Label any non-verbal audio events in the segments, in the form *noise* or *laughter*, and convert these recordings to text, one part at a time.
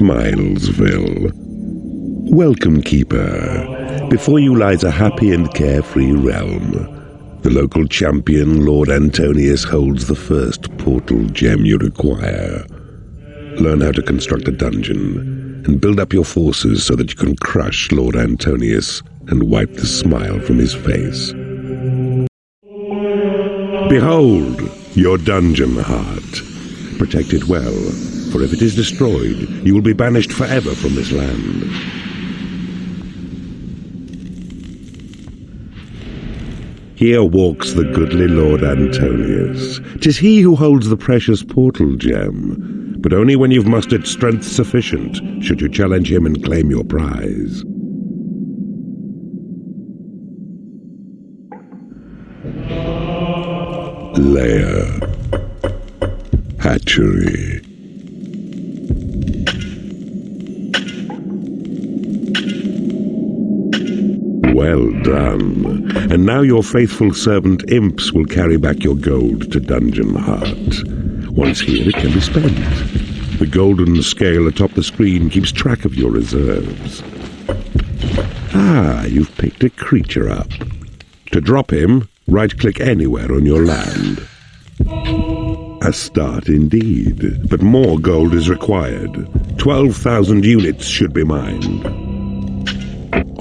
Smilesville. Welcome, Keeper. Before you lies a happy and carefree realm. The local champion, Lord Antonius, holds the first portal gem you require. Learn how to construct a dungeon and build up your forces so that you can crush Lord Antonius and wipe the smile from his face. Behold, your dungeon heart. Protect it well, for if it is destroyed, you will be banished forever from this land. Here walks the goodly Lord Antonius. Tis he who holds the precious portal gem, but only when you've mustered strength sufficient should you challenge him and claim your prize. Lair. Hatchery. Well done. And now your faithful servant Imps will carry back your gold to Dungeon Heart. Once here, it can be spent. The golden scale atop the screen keeps track of your reserves. Ah, you've picked a creature up. To drop him, right-click anywhere on your land. A start indeed, but more gold is required. 12,000 units should be mined.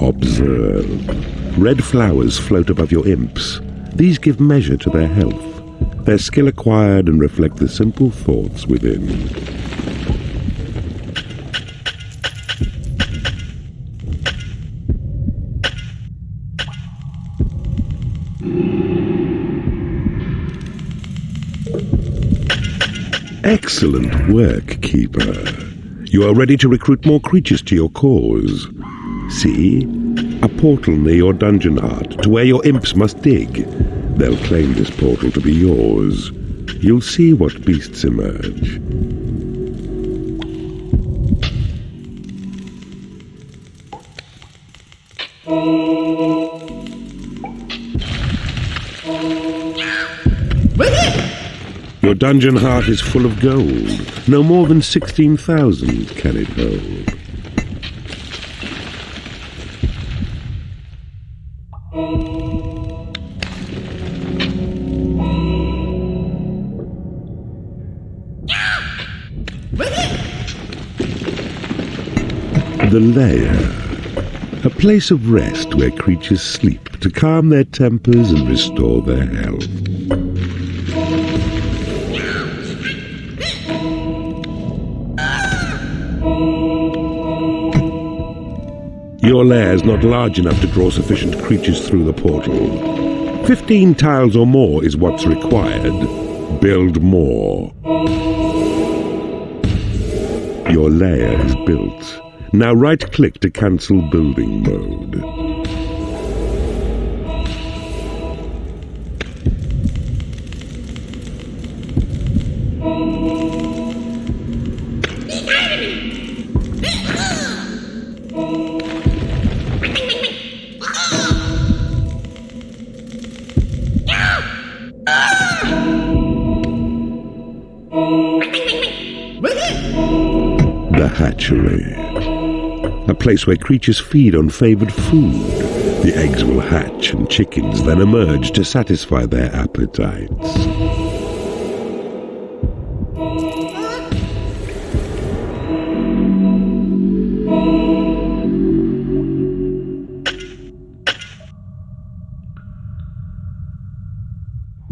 Observe. Red flowers float above your imps. These give measure to their health. Their skill acquired and reflect the simple thoughts within. Excellent work, Keeper. You are ready to recruit more creatures to your cause. See? A portal near your dungeon heart to where your imps must dig. They'll claim this portal to be yours. You'll see what beasts emerge. Your dungeon heart is full of gold. No more than 16,000 can it hold. The lair. A place of rest where creatures sleep to calm their tempers and restore their health. Your lair is not large enough to draw sufficient creatures through the portal. Fifteen tiles or more is what's required. Build more. Your lair is built. Now right-click to cancel building mode. Place where creatures feed on favored food. The eggs will hatch and chickens then emerge to satisfy their appetites.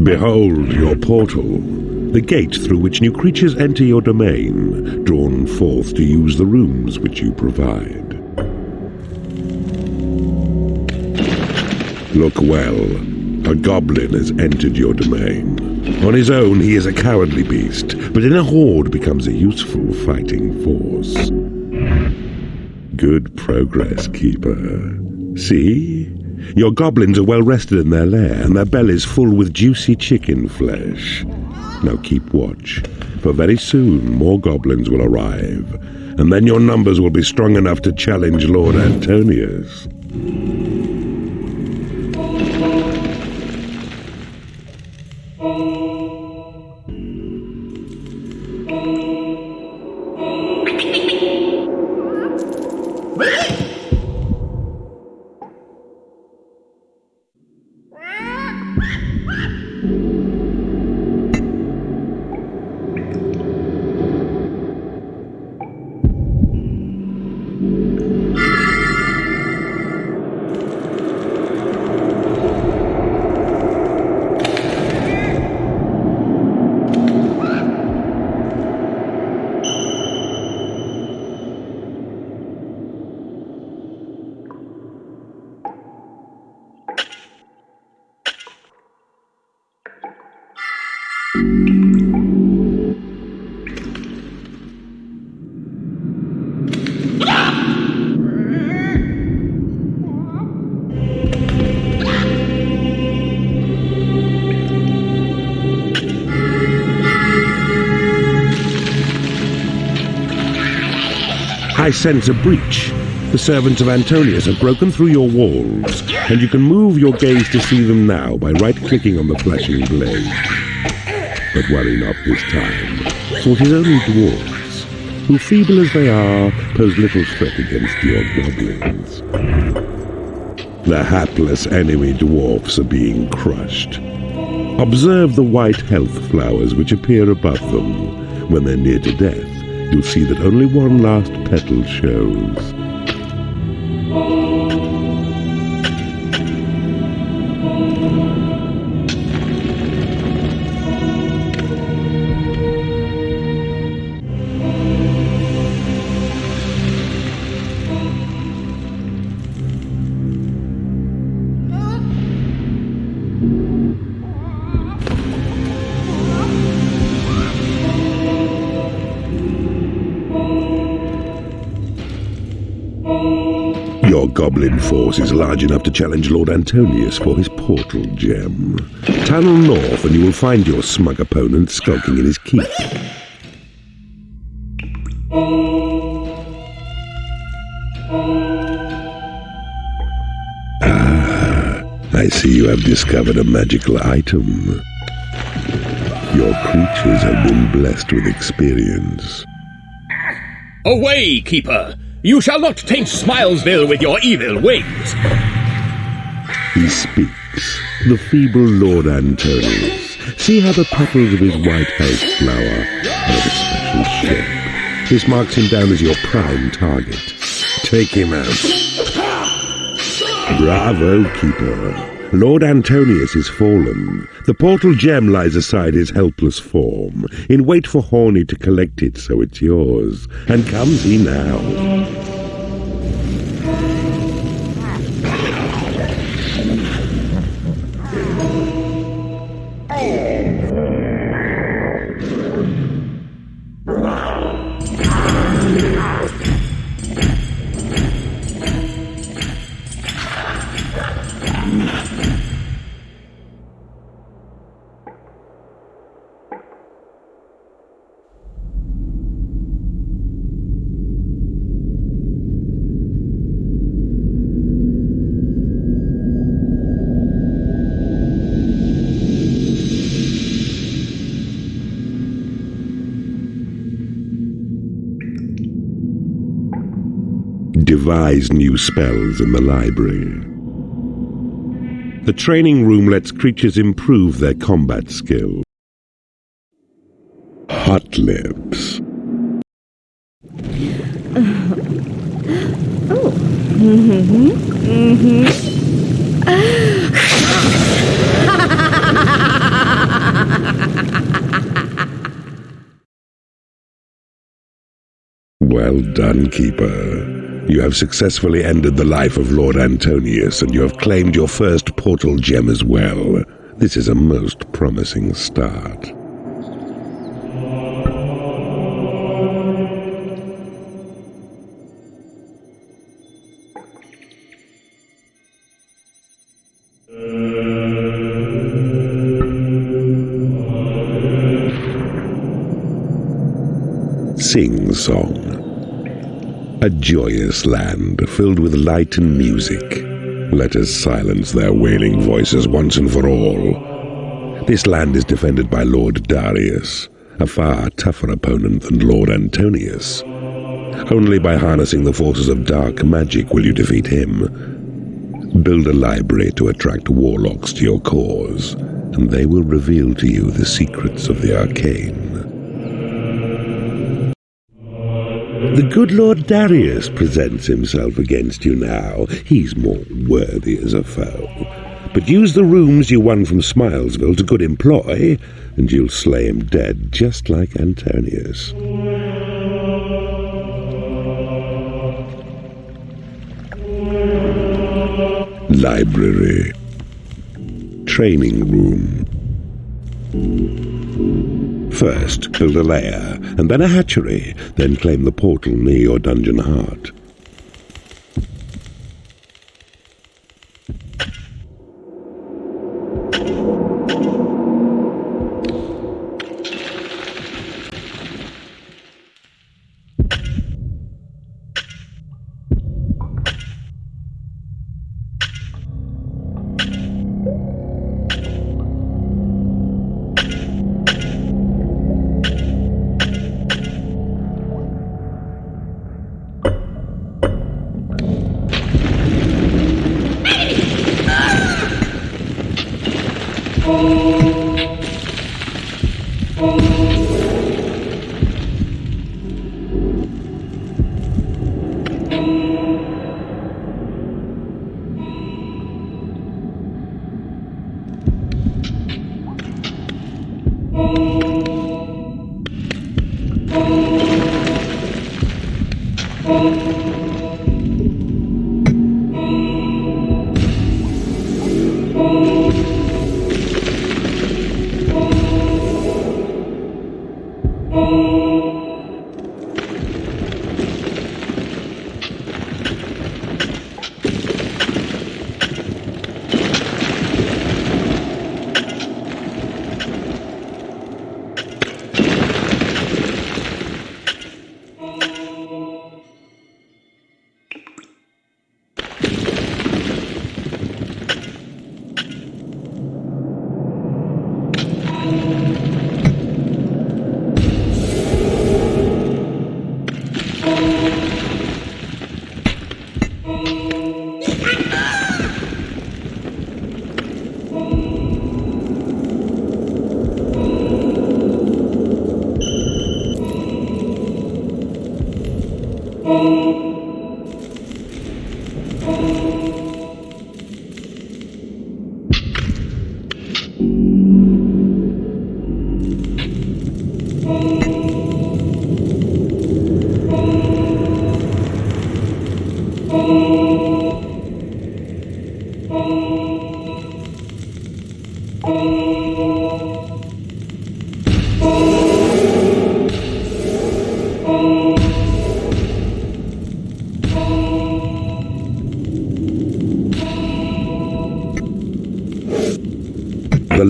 Behold your portal, the gate through which new creatures enter your domain, drawn forth to use the rooms which you provide. Look well, a goblin has entered your domain. On his own, he is a cowardly beast, but in a horde becomes a useful fighting force. Good progress, Keeper. See? Your goblins are well rested in their lair, and their bellies full with juicy chicken flesh. Now keep watch, for very soon more goblins will arrive, and then your numbers will be strong enough to challenge Lord Antonius. I sense a breach. The servants of Antonius have broken through your walls, and you can move your gaze to see them now by right-clicking on the flashing blade. But worry not this time, for it is only dwarves, who, feeble as they are, pose little threat against your goblins. The hapless enemy dwarfs are being crushed. Observe the white health flowers which appear above them when they're near to death you'll see that only one last petal shows. Goblin force is large enough to challenge Lord Antonius for his portal gem. Tunnel north and you will find your smug opponent skulking in his keep. Ah, I see you have discovered a magical item. Your creatures have been blessed with experience. Away, Keeper! You shall not taint Smilesville with your evil wings. He speaks, the feeble Lord Antonius. See how the petals of his white health flower of a special shape. This marks him down as your prime target. Take him out. Bravo, Keeper. Lord Antonius is fallen. The portal gem lies aside his helpless form, in wait for Horny to collect it so it's yours. And comes he now. Devise new spells in the library. The training room lets creatures improve their combat skill. Hot lips. oh. Mm-hmm. Mm-hmm. well done, Keeper. You have successfully ended the life of Lord Antonius, and you have claimed your first portal gem as well. This is a most promising start. Sing Song a joyous land filled with light and music. Let us silence their wailing voices once and for all. This land is defended by Lord Darius, a far tougher opponent than Lord Antonius. Only by harnessing the forces of dark magic will you defeat him. Build a library to attract warlocks to your cause, and they will reveal to you the secrets of the arcane. The good Lord Darius presents himself against you now. He's more worthy as a foe. But use the rooms you won from Smilesville to good employ, and you'll slay him dead just like Antonius. Library Training Room First, build a lair, and then a hatchery, then claim the portal near your dungeon heart.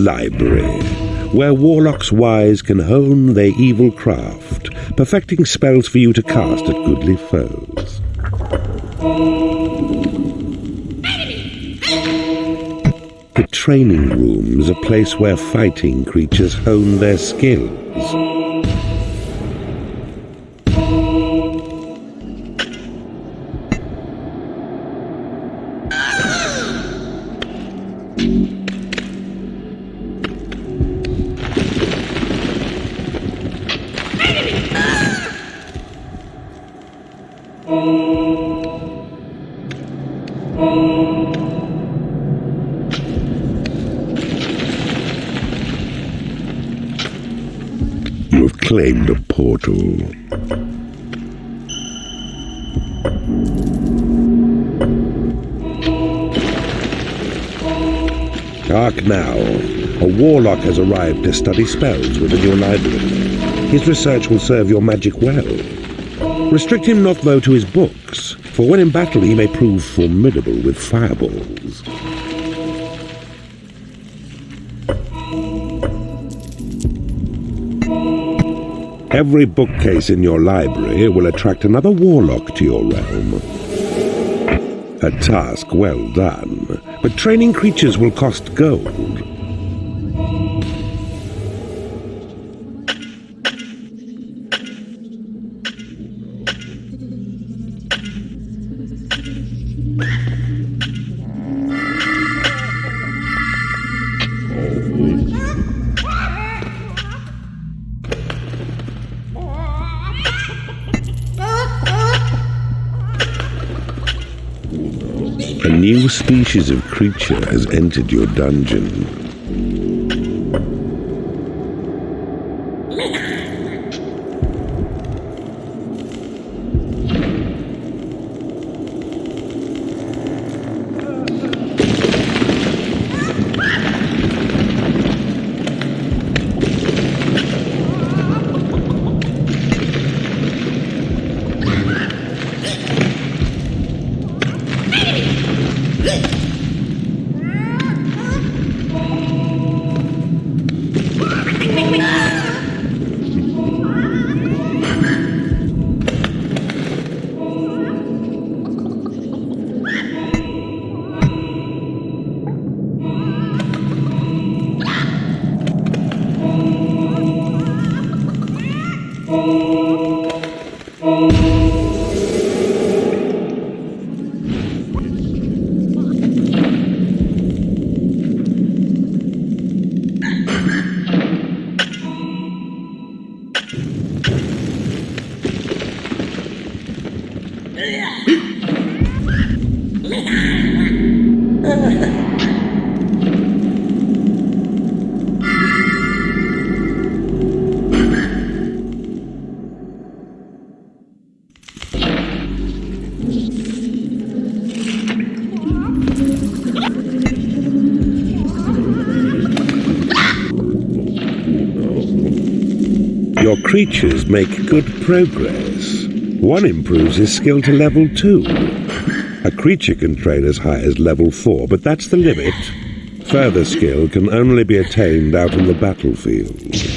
Library, where warlocks wise can hone their evil craft, perfecting spells for you to cast at goodly foes. The training room is a place where fighting creatures hone their skills. Hark now. A warlock has arrived to study spells within your library. His research will serve your magic well. Restrict him not, though, to his books, for when in battle he may prove formidable with fireballs. Every bookcase in your library will attract another warlock to your realm. A task well done, but training creatures will cost gold. New species of creature has entered your dungeon. Creatures make good progress. One improves his skill to level 2. A creature can train as high as level 4, but that's the limit. Further skill can only be attained out in the battlefield.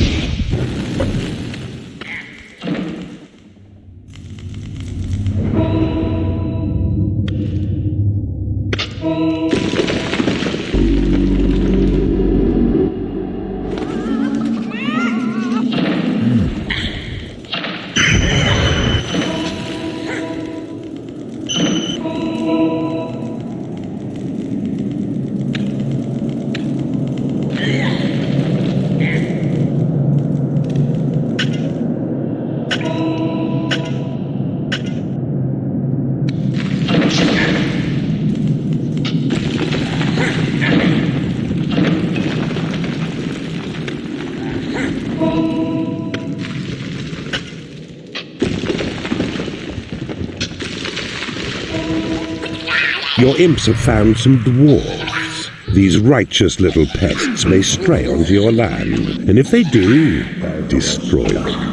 Imps have found some dwarves. These righteous little pests may stray onto your land, and if they do, destroy them,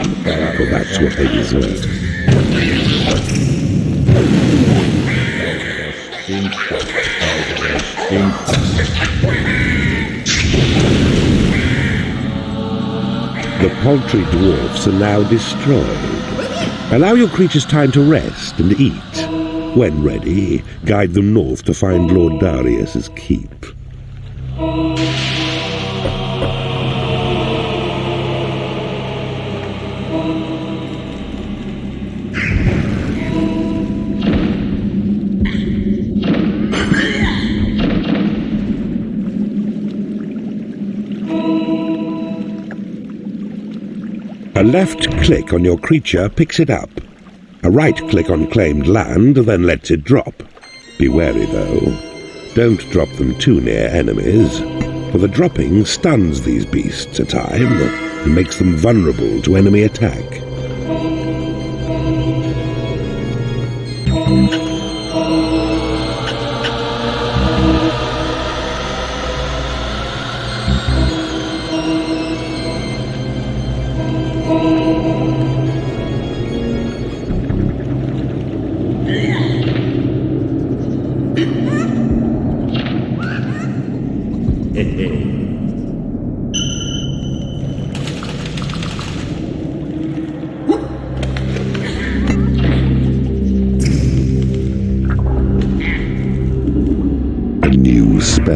for that's what they deserve. The paltry dwarfs are now destroyed. Allow your creatures time to rest and eat. When ready, guide them north to find Lord Darius's keep. A left click on your creature picks it up. A right click on claimed land then lets it drop. Be wary though. Don't drop them too near enemies, for the dropping stuns these beasts a time and makes them vulnerable to enemy attack.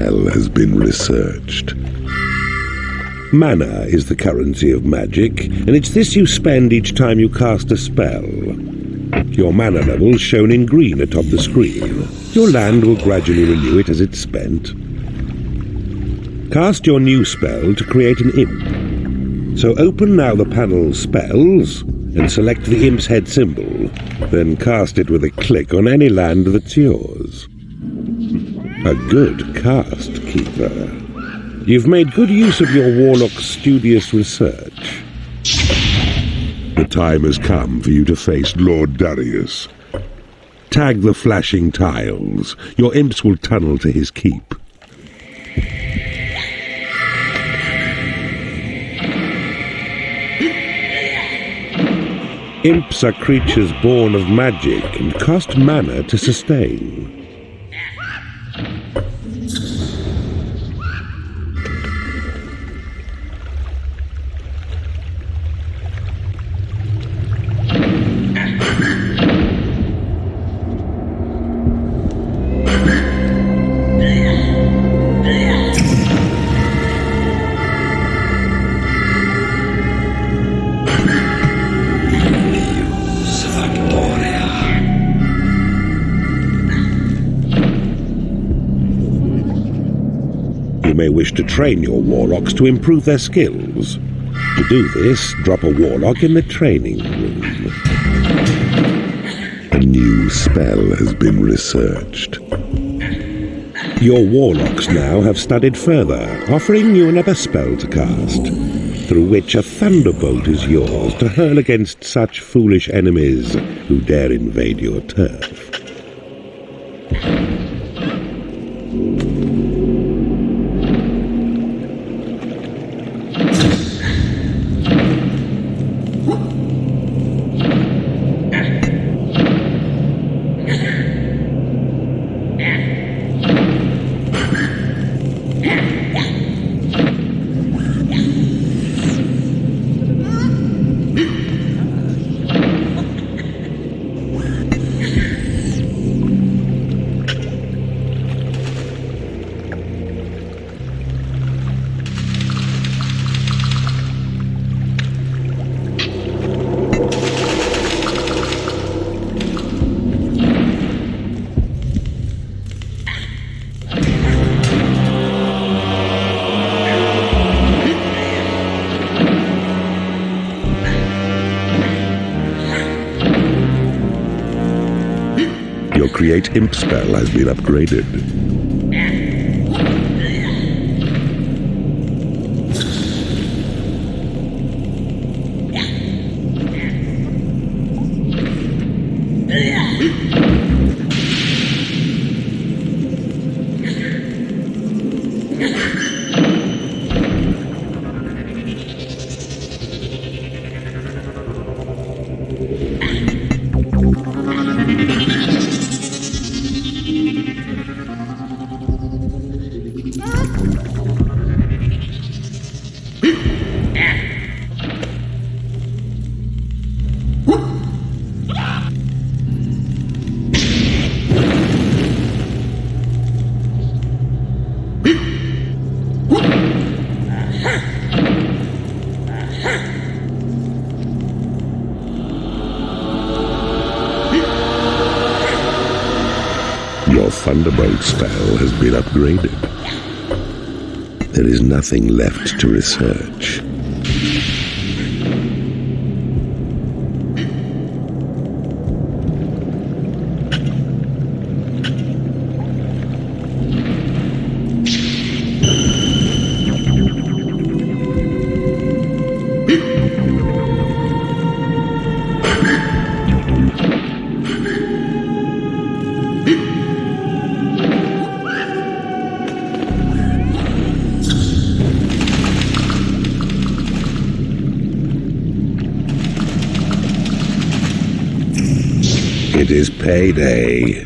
New spell has been researched. Mana is the currency of magic, and it's this you spend each time you cast a spell. Your mana level shown in green atop the screen. Your land will gradually renew it as it's spent. Cast your new spell to create an imp. So open now the panel Spells and select the imp's head symbol. Then cast it with a click on any land that's yours. A good cast, Keeper. You've made good use of your warlock's studious research. The time has come for you to face Lord Darius. Tag the flashing tiles. Your imps will tunnel to his keep. Imps are creatures born of magic and cost mana to sustain. You may wish to train your warlocks to improve their skills. To do this, drop a warlock in the training room. A new spell has been researched. Your warlocks now have studied further, offering you another spell to cast, through which a thunderbolt is yours to hurl against such foolish enemies who dare invade your turf. Imp spell has been upgraded. Upgraded. There is nothing left to research. It is payday.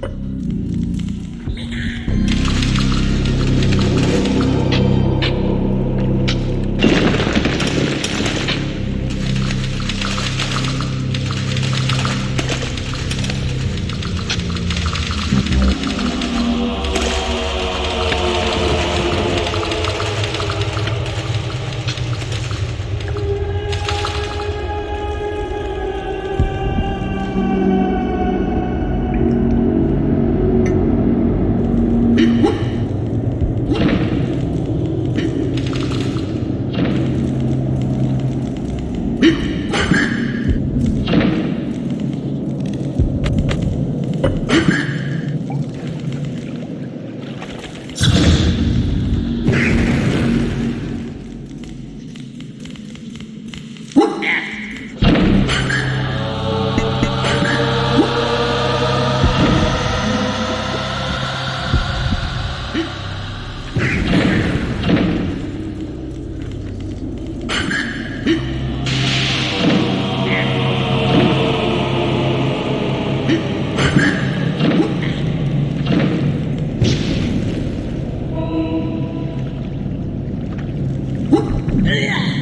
Yeah.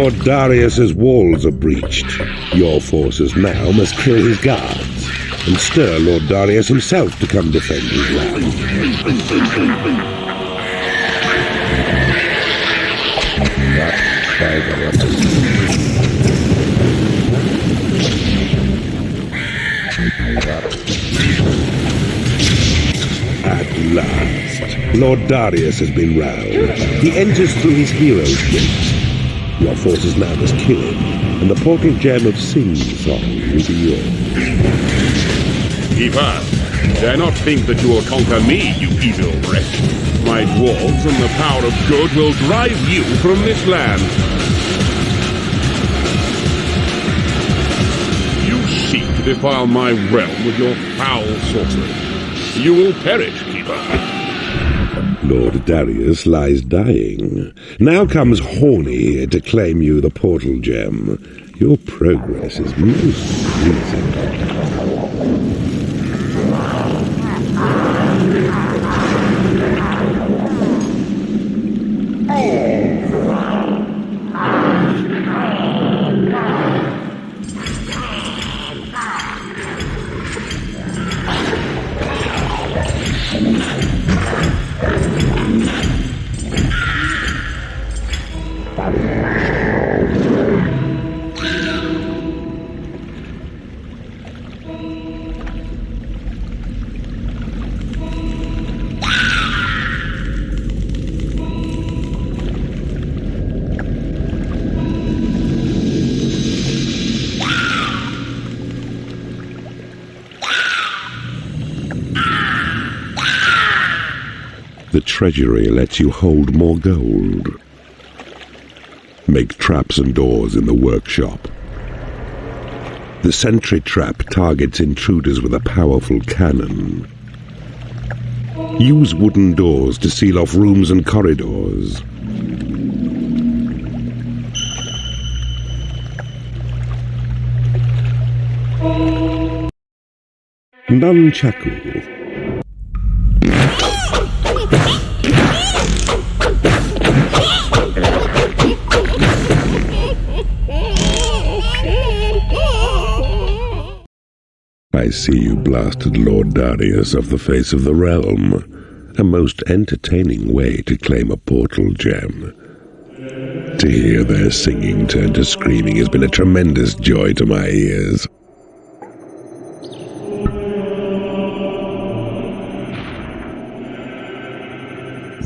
Lord Darius's walls are breached. Your forces now must kill his guards and stir Lord Darius himself to come defend his land. At last, Lord Darius has been roused. He enters through his hero's gate. Your forces now must kill him, and the portal gem of Sing Song will be yours. Keeper, dare not think that you will conquer me, you evil wretch. My dwarves and the power of good will drive you from this land. You seek to defile my realm with your foul sorcery. You will perish, Keeper. Lord Darius lies dying. Now comes Horny to claim you the portal gem. Your progress is most pleasing. Treasury lets you hold more gold. Make traps and doors in the workshop. The sentry trap targets intruders with a powerful cannon. Use wooden doors to seal off rooms and corridors. Nunchaku. I see you blasted Lord Darius off the face of the realm. A most entertaining way to claim a portal gem. To hear their singing turn to screaming has been a tremendous joy to my ears.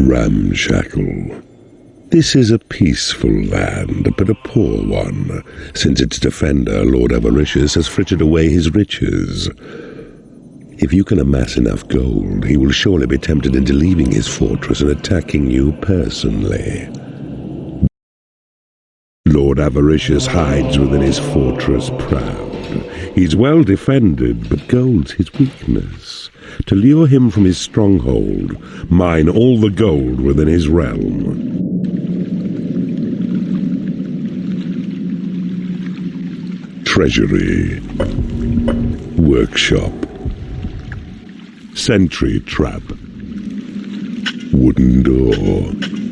Ramshackle. This is a peaceful land, but a poor one, since its defender, Lord Avaricious, has frittered away his riches. If you can amass enough gold, he will surely be tempted into leaving his fortress and attacking you personally. Lord Avaricious hides within his fortress proud. He's well defended, but gold's his weakness. To lure him from his stronghold, mine all the gold within his realm. Treasury Workshop. Sentry Trap. Wooden Door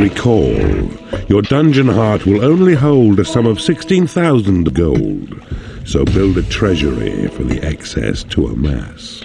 Recall, your dungeon heart will only hold a sum of 16,000 gold, so build a treasury for the excess to amass.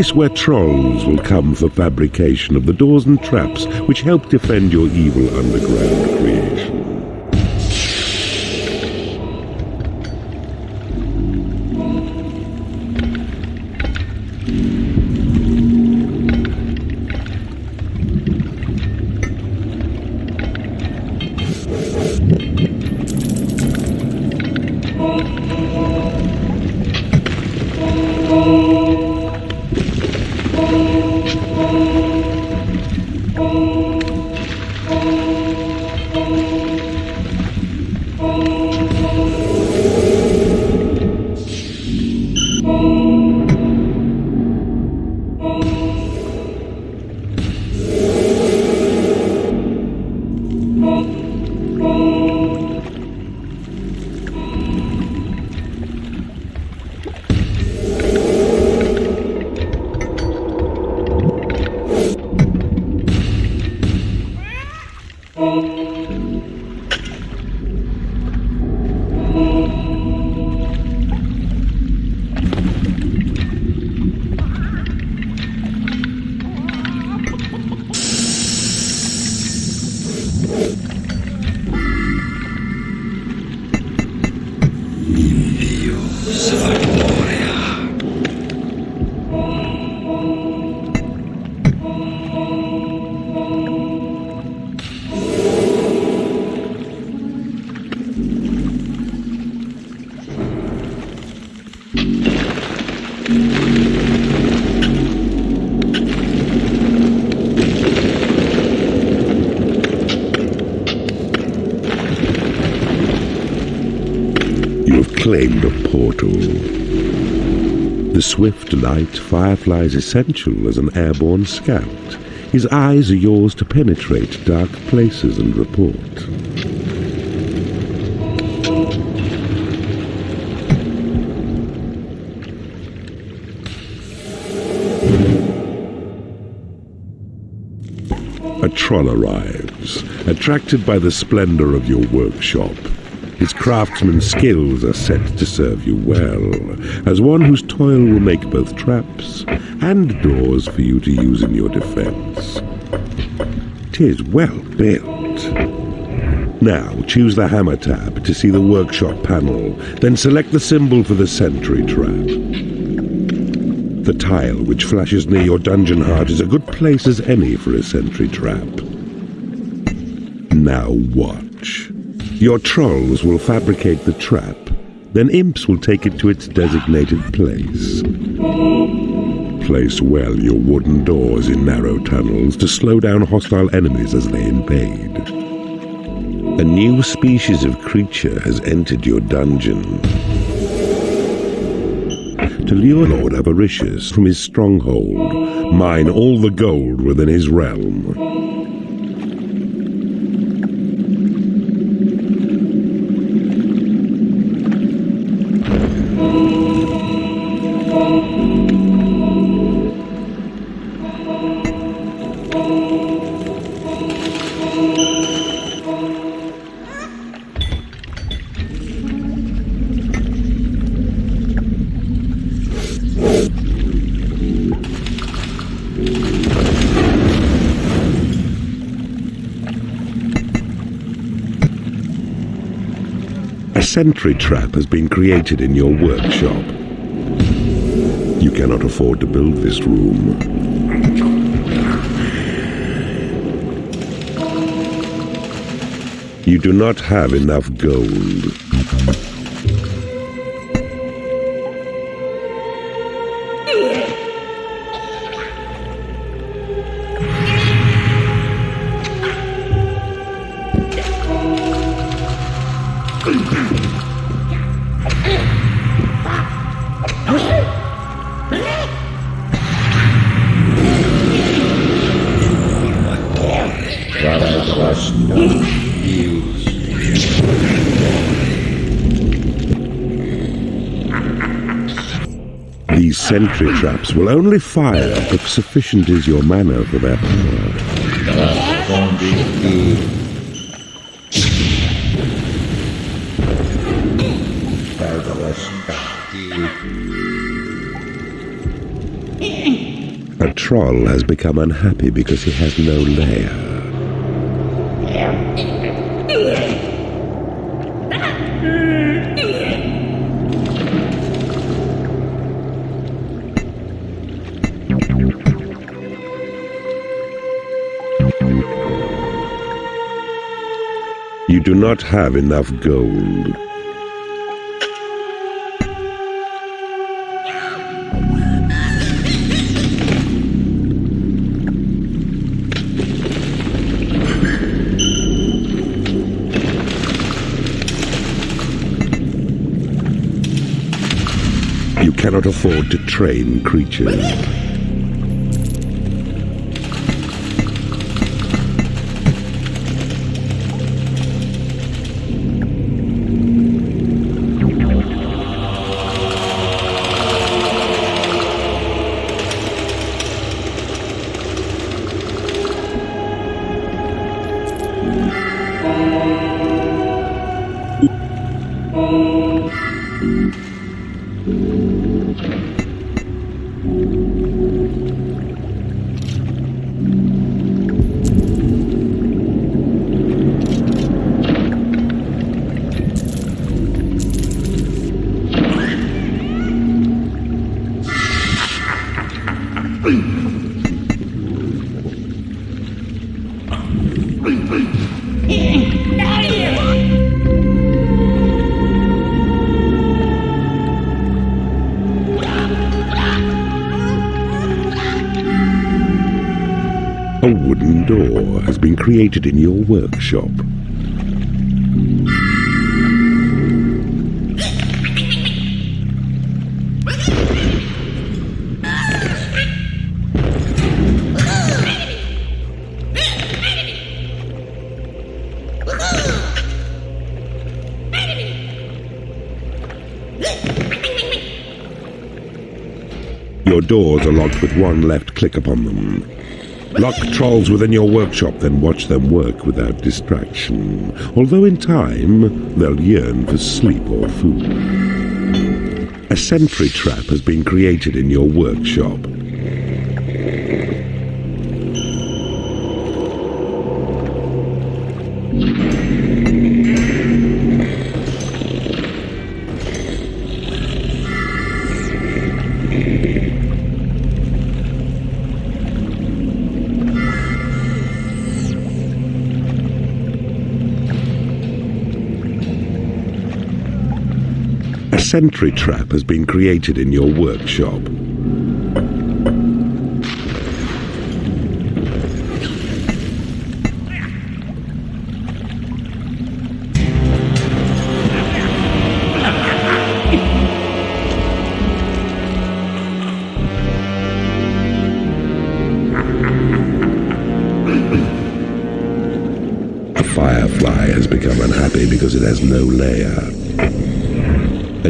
Place where trolls will come for fabrication of the doors and traps which help defend your evil underground creation. Portal. The swift light Firefly's essential as an airborne scout. His eyes are yours to penetrate dark places and report. A troll arrives, attracted by the splendor of your workshop. His craftsman's skills are set to serve you well, as one whose toil will make both traps and doors for you to use in your defense. Tis well built. Now choose the hammer tab to see the workshop panel, then select the symbol for the sentry trap. The tile which flashes near your dungeon heart is a good place as any for a sentry trap. Now watch. Your trolls will fabricate the trap, then imps will take it to its designated place. Place well your wooden doors in narrow tunnels to slow down hostile enemies as they invade. A new species of creature has entered your dungeon. To lure Lord Avaricious from his stronghold, mine all the gold within his realm. Sentry trap has been created in your workshop. You cannot afford to build this room. You do not have enough gold. These sentry traps will only fire if sufficient is your mana for their power. A troll has become unhappy because he has no lair. Do not have enough gold. You cannot afford to train creatures. Created in your workshop. Your doors are locked with one left click upon them. Lock trolls within your workshop, then watch them work without distraction. Although in time, they'll yearn for sleep or food. A sentry trap has been created in your workshop. Sentry trap has been created in your workshop. A firefly has become unhappy because it has no lair.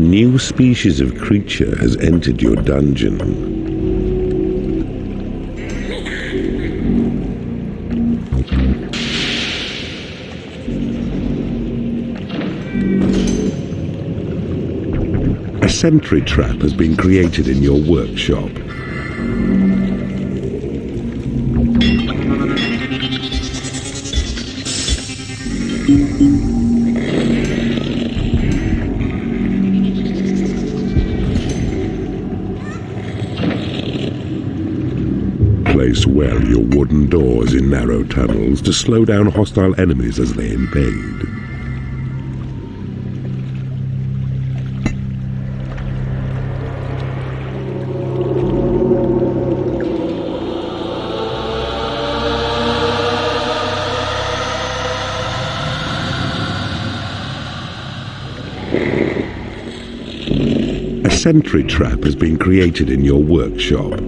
A new species of creature has entered your dungeon. A sentry trap has been created in your workshop. Place well your wooden doors in narrow tunnels to slow down hostile enemies as they invade. A sentry trap has been created in your workshop.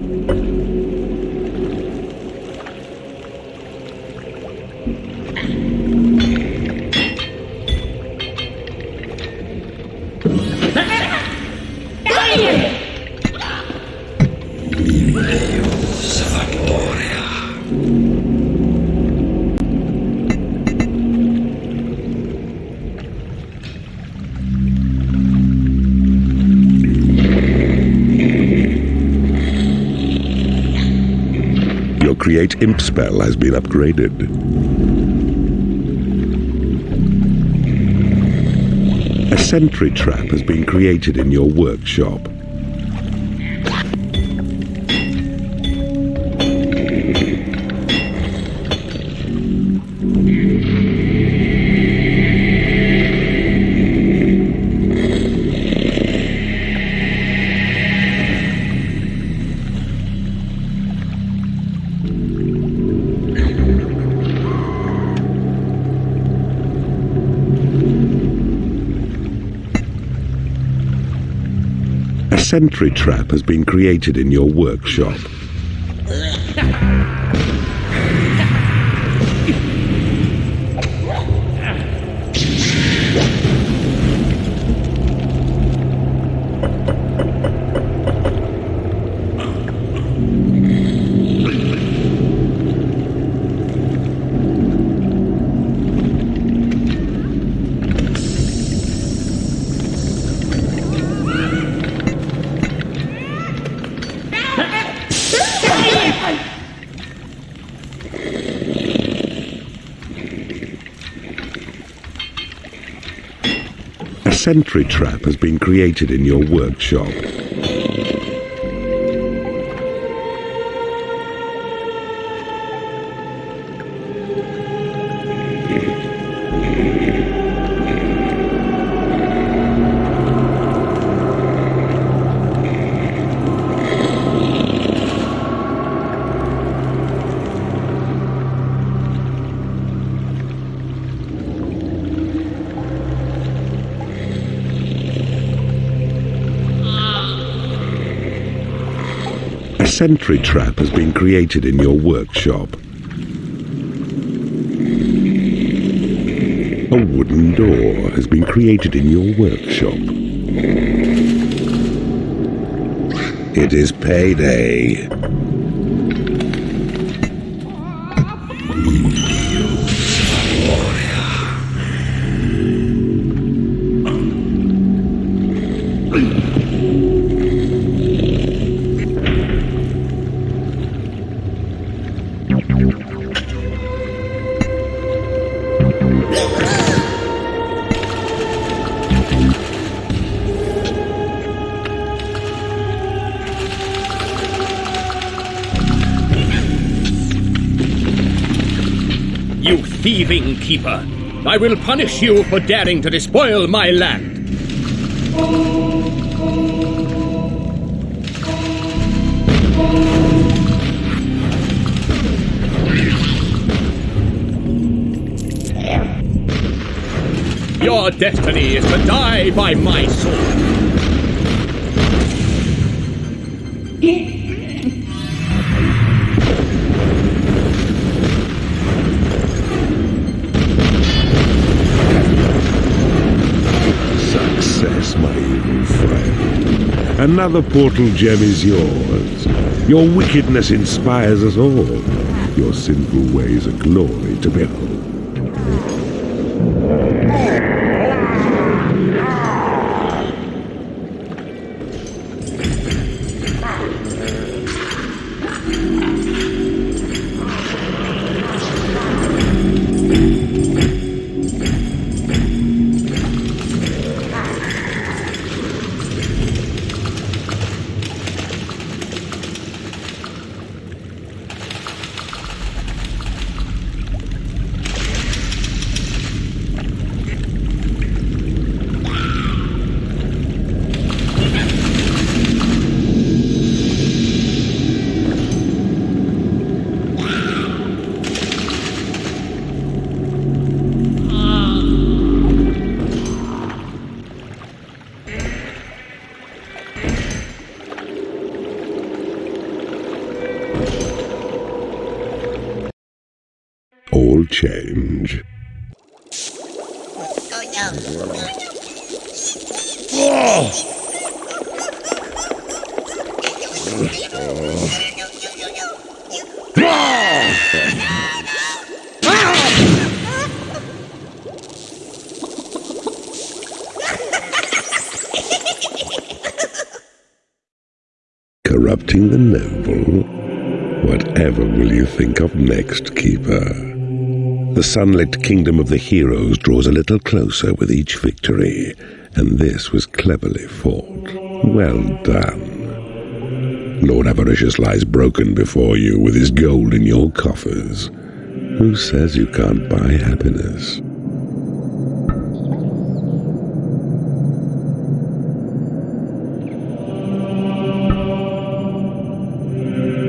Spell has been upgraded. A sentry trap has been created in your workshop. A sentry trap has been created in your workshop. *laughs* sentry trap has been created in your workshop. Sentry trap has been created in your workshop. A wooden door has been created in your workshop. It is payday. Keeper! I will punish you for daring to despoil my land! Your destiny is to die by my sword! Another portal gem is yours. Your wickedness inspires us all. Your sinful ways are glory to behold. Corrupting the noble? Whatever will you think of next, Keeper? The sunlit kingdom of the heroes draws a little closer with each victory, and this was cleverly fought. Well done. Lord Avaricious lies broken before you with his gold in your coffers. Who says you can't buy happiness?